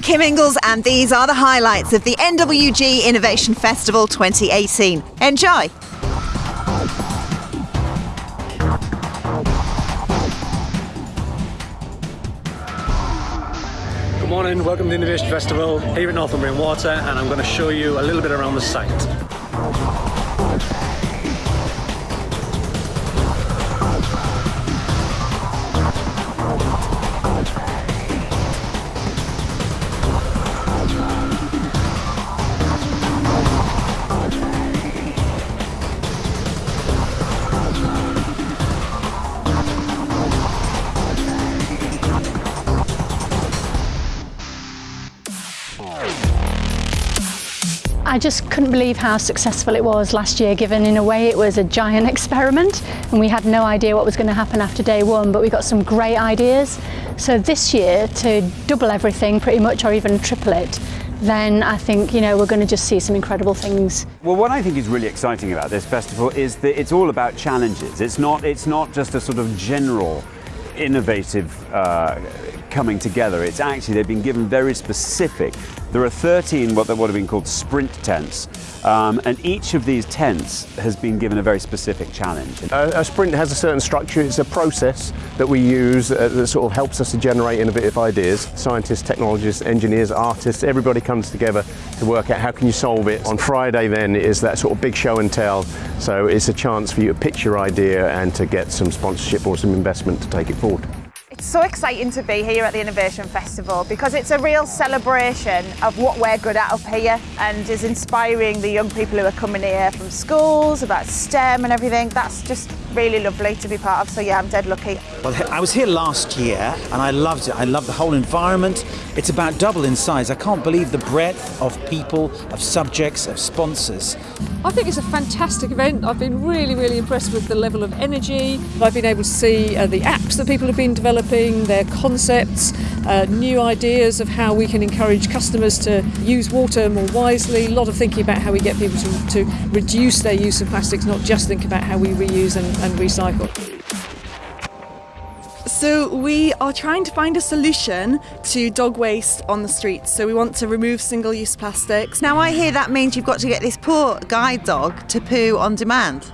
I'm Kim Ingles, and these are the highlights of the NWG Innovation Festival 2018. Enjoy! Good morning, welcome to the Innovation Festival here at Northumbrian Water and I'm going to show you a little bit around the site. I just couldn't believe how successful it was last year, given in a way it was a giant experiment and we had no idea what was going to happen after day one, but we got some great ideas. So this year, to double everything pretty much or even triple it, then I think you know we're going to just see some incredible things. Well, what I think is really exciting about this festival is that it's all about challenges. It's not, it's not just a sort of general innovative uh, coming together. It's actually, they've been given very specific. There are 13 what, what have been called sprint tents, um, and each of these tents has been given a very specific challenge. A, a sprint has a certain structure, it's a process that we use uh, that sort of helps us to generate innovative ideas. Scientists, technologists, engineers, artists, everybody comes together to work out how can you solve it. On Friday then is that sort of big show and tell, so it's a chance for you to pitch your idea and to get some sponsorship or some investment to take it forward. It's so exciting to be here at the Innovation Festival because it's a real celebration of what we're good at up here and is inspiring the young people who are coming here from schools about STEM and everything. That's just really lovely to be part of. So yeah, I'm dead lucky. Well, I was here last year and I loved it. I love the whole environment. It's about double in size. I can't believe the breadth of people, of subjects, of sponsors. I think it's a fantastic event. I've been really, really impressed with the level of energy. I've been able to see uh, the apps that people have been developing, their concepts, uh, new ideas of how we can encourage customers to use water more wisely. A lot of thinking about how we get people to, to reduce their use of plastics, not just think about how we reuse and, and recycle. So we are trying to find a solution to dog waste on the streets. So we want to remove single-use plastics. Now, I hear that means you've got to get this poor guide dog to poo on demand.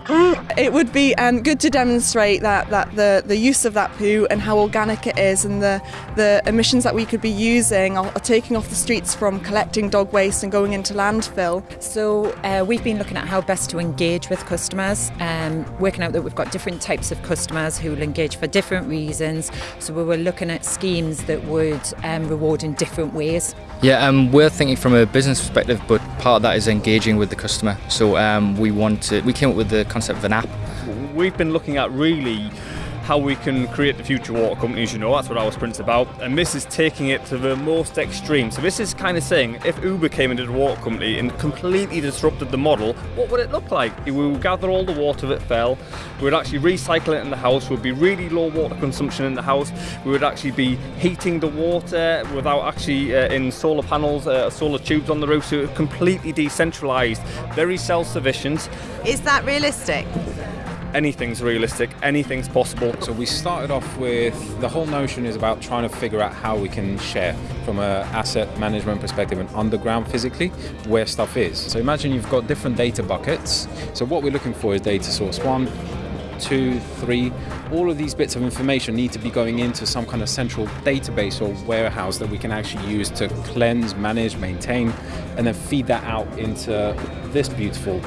It would be um, good to demonstrate that, that the, the use of that poo and how organic it is and the, the emissions that we could be using are, are taking off the streets from collecting dog waste and going into landfill. So uh, we've been looking at how best to engage with customers, um, working out that we've got different types of customers who will engage for different reasons. So we were looking at schemes that would um, reward in different ways. Yeah, um, we're thinking from a business perspective, but part of that is engaging with the customer. So um, we want to, we came up with the concept of an app. We've been looking at really how we can create the future water companies, you know, that's what our sprint's about. And this is taking it to the most extreme. So this is kind of saying, if Uber came into the water company and completely disrupted the model, what would it look like? We would gather all the water that fell, we would actually recycle it in the house, we would be really low water consumption in the house, we would actually be heating the water without actually uh, in solar panels, uh, solar tubes on the roof, so completely decentralised, very self-sufficient. Is that realistic? Anything's realistic, anything's possible. So we started off with the whole notion is about trying to figure out how we can share from an asset management perspective and underground physically where stuff is. So imagine you've got different data buckets. So what we're looking for is data source one, two, three. All of these bits of information need to be going into some kind of central database or warehouse that we can actually use to cleanse, manage, maintain, and then feed that out into this beautiful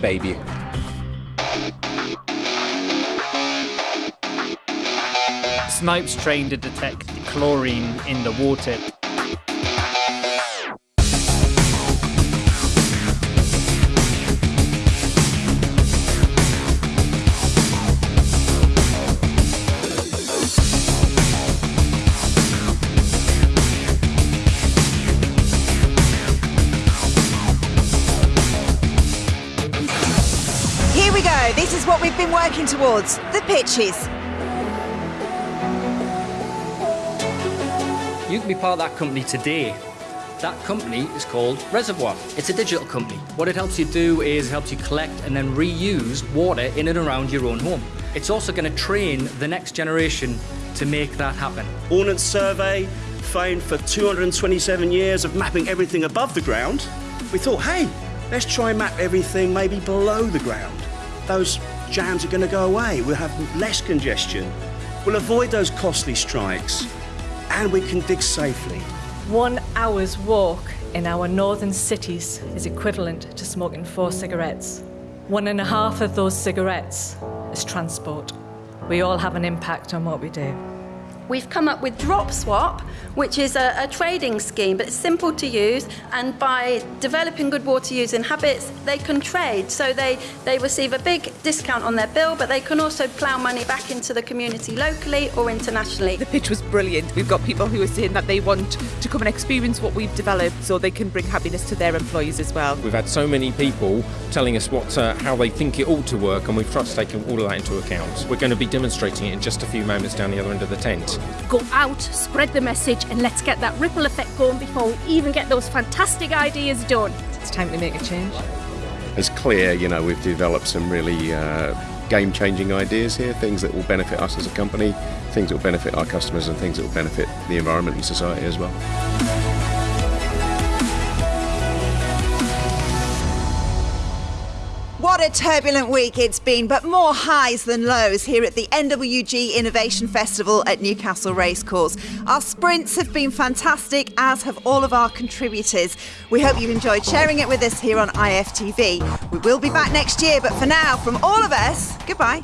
baby. Snipes trained to detect chlorine in the water. Here we go. This is what we've been working towards the pitches. You can be part of that company today. That company is called Reservoir. It's a digital company. What it helps you do is it helps you collect and then reuse water in and around your own home. It's also going to train the next generation to make that happen. Ordnance survey, fame for 227 years of mapping everything above the ground, we thought, hey, let's try and map everything maybe below the ground. Those jams are going to go away. We'll have less congestion. We'll avoid those costly strikes. And we can dig safely. One hour's walk in our northern cities is equivalent to smoking four cigarettes. One and a half of those cigarettes is transport. We all have an impact on what we do. We've come up with Drop Swap, which is a, a, trading scheme, but it's simple to use. And by developing good water using habits, they can trade. So they, they receive a big discount on their bill, but they can also plough money back into the community locally or internationally. The pitch was brilliant. We've got people who are saying that they want to come and experience what we've developed so they can bring happiness to their employees as well. We've had so many people telling us what uh, how they think it ought to work, and we've tried to take all of that into account. We're going to be demonstrating it in just a few moments down the other end of the tent. Go out, spread the message, and let's get that ripple effect going before we even get those fantastic ideas done. It's time to make a change. It's clear, you know, we've developed some really uh, game changing ideas here, things that will benefit us as a company, things that will benefit our customers, and things that will benefit the environment and society as well. What a turbulent week it's been, but more highs than lows here at the NWG Innovation Festival at Newcastle Racecourse. Our sprints have been fantastic, as have all of our contributors. We hope you've enjoyed sharing it with us here on IFTV. We will be back next year, but for now, from all of us, goodbye.